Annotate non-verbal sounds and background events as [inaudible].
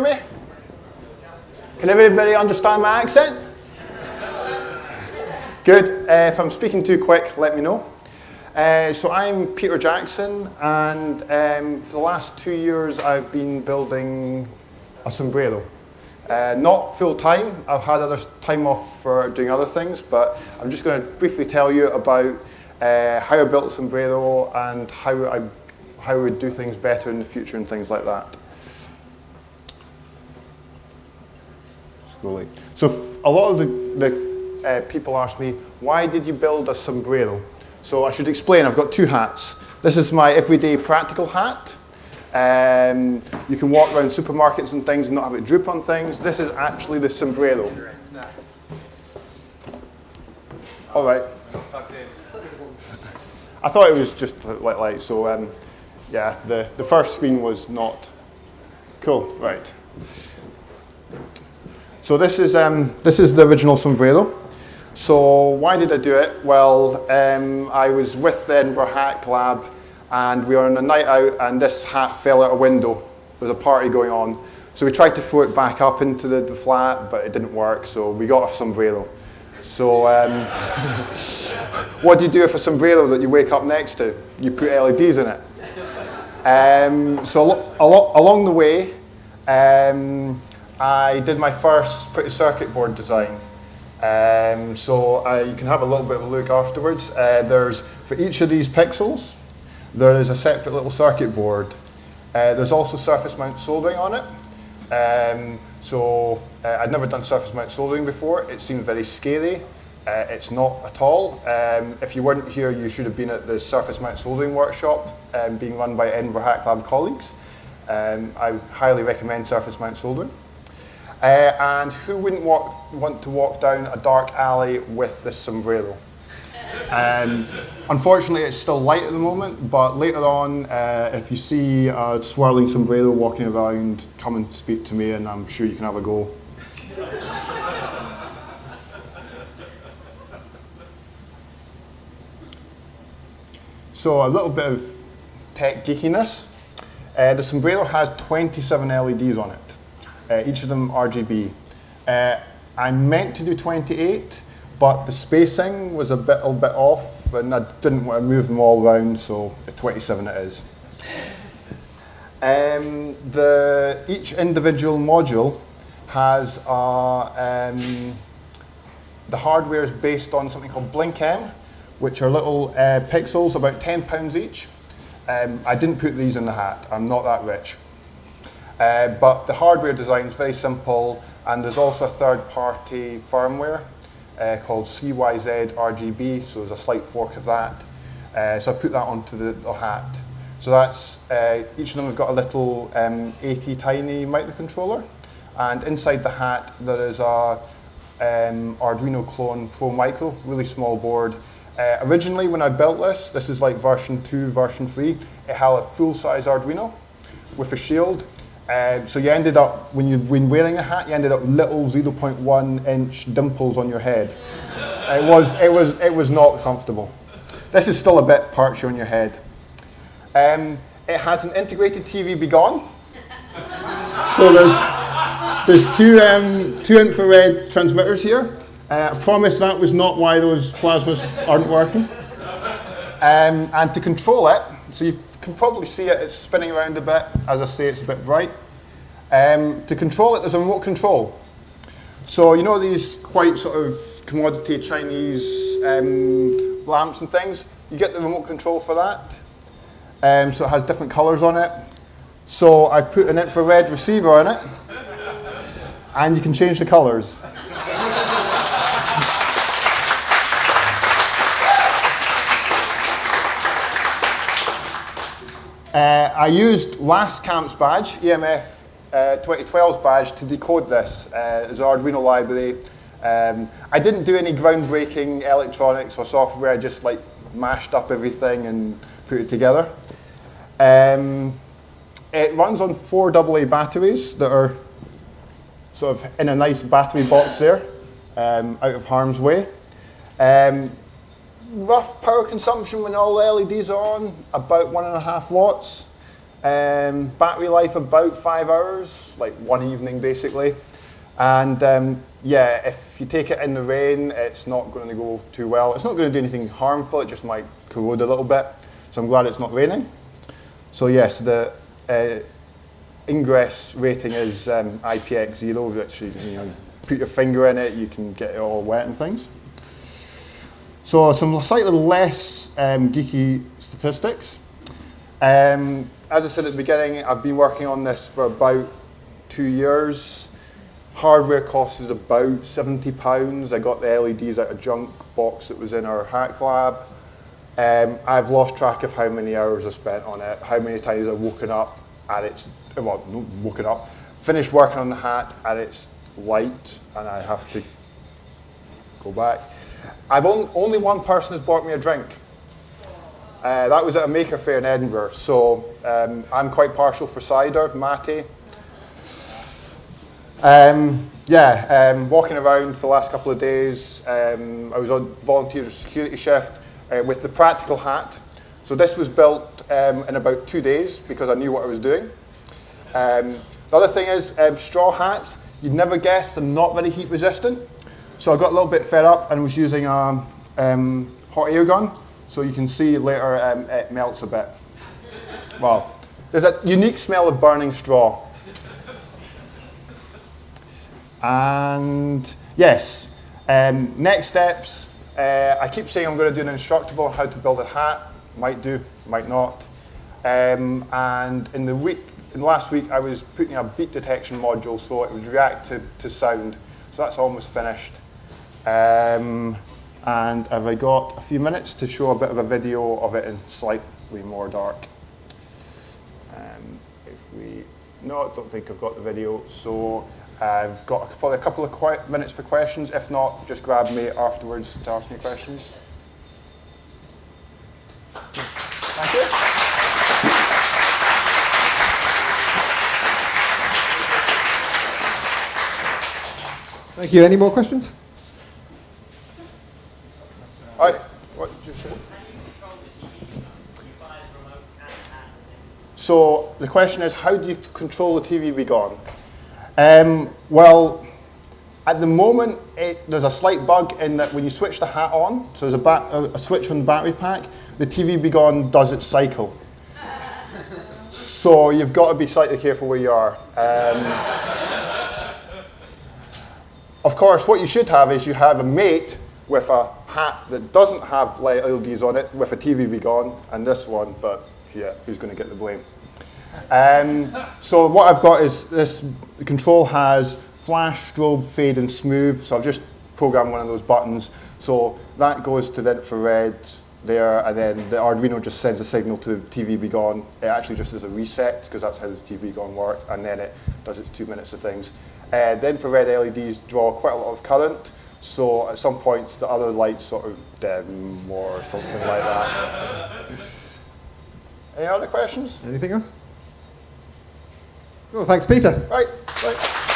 me? Can everybody understand my accent? Good. Uh, if I'm speaking too quick, let me know. Uh, so I'm Peter Jackson, and um, for the last two years I've been building a sombrero. Uh, not full time, I've had other time off for doing other things, but I'm just going to briefly tell you about uh, how I built sombrero and how I, how I would do things better in the future and things like that. Slowly. So a lot of the, the uh, people ask me, why did you build a sombrero? So I should explain, I've got two hats. This is my everyday practical hat. Um, you can walk around supermarkets and things and not have it droop on things. This is actually the sombrero. All right. I thought it was just like light, so um, yeah, the, the first screen was not cool, right. So this is, um, this is the original sombrero. So why did I do it? Well, um, I was with the Edinburgh Hack Lab and we were on a night out and this hat fell out a window. There was a party going on. So we tried to throw it back up into the, the flat, but it didn't work, so we got a sombrero. So um, [laughs] what do you do with a sombrero that you wake up next to? You put LEDs in it. Um, so al along the way, um, I did my first printed circuit board design. Um, so you can have a little bit of a look afterwards. Uh, there's, for each of these pixels, there is a separate little circuit board. Uh, there's also surface mount soldering on it. Um, so uh, I'd never done surface mount soldering before. It seemed very scary. Uh, it's not at all. Um, if you weren't here, you should have been at the surface mount soldering workshop um, being run by Edinburgh Hack Lab colleagues. Um, I highly recommend surface mount soldering. Uh, and who wouldn't walk, want to walk down a dark alley with this sombrero? Um, unfortunately, it's still light at the moment, but later on, uh, if you see a swirling sombrero walking around, come and speak to me and I'm sure you can have a go. so a little bit of tech geekiness. Uh, the sombrero has 27 LEDs on it uh, each of them RGB. Uh, I meant to do 28, but the spacing was a bit, a bit off, and I didn't want to move them all around, so 27 it is. Um, the, each individual module has a, um, the hardware is based on something called BlinkM, which are little uh, pixels, about 10 pounds each. Um, I didn't put these in the hat, I'm not that rich. Uh, but the hardware design is very simple, and there's also a third-party firmware uh, called CYZ RGB, so there's a slight fork of that. Uh, so I put that onto the, the hat. So that's, uh, each of them have got a little um, ATtiny microcontroller, and inside the hat there is a um, Arduino clone Pro Micro, really small board. Uh, originally when I built this, this is like version 2, version 3, it had a full-size Arduino with a shield, um, so you ended up, when you when wearing a hat, you ended up little 0.1 inch dimples on your head. it was it was it was not comfortable. This is still a bit perchy on your head. Um, it has an integrated TV-B-Gone. so there's there's two um, two infrared transmitters here. Uh, I promise that was not why those plasmas aren't working. Um, and to control it, so you can probably see it, it's spinning around a bit. As I say, it's a bit bright. Um, to control it, there's a remote control. So you know these quite sort of commodity Chinese um, lamps and things? You get the remote control for that. Um, so it has different colors on it. So I put an infrared receiver on it, and you can change the colors. Uh, I used last camp's badge, EMF uh, 2012's badge, to decode this uh, as Arduino library. Um, I didn't do any groundbreaking electronics or software, I just like mashed up everything and put it together. Um, it runs on four AA batteries that are sort of in a nice battery box there, um, out of harm's way. Um, rough power consumption when all the LEDs are on, about one and a half watts. Um, battery life about five hours, like one evening basically. And um, yeah, if you take it in the rain, it's not going to go too well. It's not going to do anything harmful, it just might corrode a little bit. So I'm glad it's not raining. So yes, the uh, ingress rating is um, IPX0, which you, you know, put your finger in it, you can get it all wet and things. So some slightly less um, geeky statistics. Um, as I said at the beginning, I've been working on this for about two years. Hardware cost is about 70 pounds. I got the LEDs out of a junk box that was in our hack lab. Um, I've lost track of how many hours I spent on it, how many times I've woken up and it's, well, woken up, finished working on the hat and it's light and I have to go back. I've only, only one person has bought me a drink. Uh, that was at a Maker Faire in Edinburgh. So um, I'm quite partial for cider, mate. Um, yeah, um, walking around for the last couple of days. Um, I was on volunteer security shift uh, with the practical hat. So this was built um, in about two days because I knew what I was doing. Um, the other thing is straw hats. You'd never guess they're not very heat resistant. So I got a little bit fed up and was using a um, hot air gun. So you can see later um, it melts a bit. Well, there's a unique smell of burning straw. And yes, um, next steps. Uh, I keep saying I'm going to do an instructable on how to build a hat. Might do, might not. Um, and in the week, in the last week, I was putting a beat detection module so it would react to, to sound. So that's almost finished. Um, and have I got a few minutes to show a bit of a video of it in slightly more dark? Um, if we, no, I don't think I've got the video. So I've got probably a couple of minutes for questions. If not, just grab me afterwards to ask me questions. Thank you. Thank you. Any more questions? I, what did you say? So the question is, how do you control the TV-B-Gone? Um, well, at the moment, it, there's a slight bug in that when you switch the hat on, so there's a, a, a switch on the battery pack, the TV-B-Gone does its cycle. [laughs] so you've got to be slightly careful where you are. Um, of course, what you should have is you have a mate with a hat that doesn't have LEDs on it with a TV-B-Gone, and this one, but yeah, who's going to get the blame? Um, so what I've got is this control has flash, strobe, fade, and smooth. So I've just programmed one of those buttons. So that goes to the infrared there, and then the Arduino just sends a signal to the TV-B-Gone. It actually just does a reset, because that's how the TV-B-Gone works, and then it does its two minutes of things. Uh, the infrared LEDs draw quite a lot of current, so at some points, the other lights sort of dim or something like that. [laughs] Any other questions? Anything else? Well, thanks, Peter. Right, right.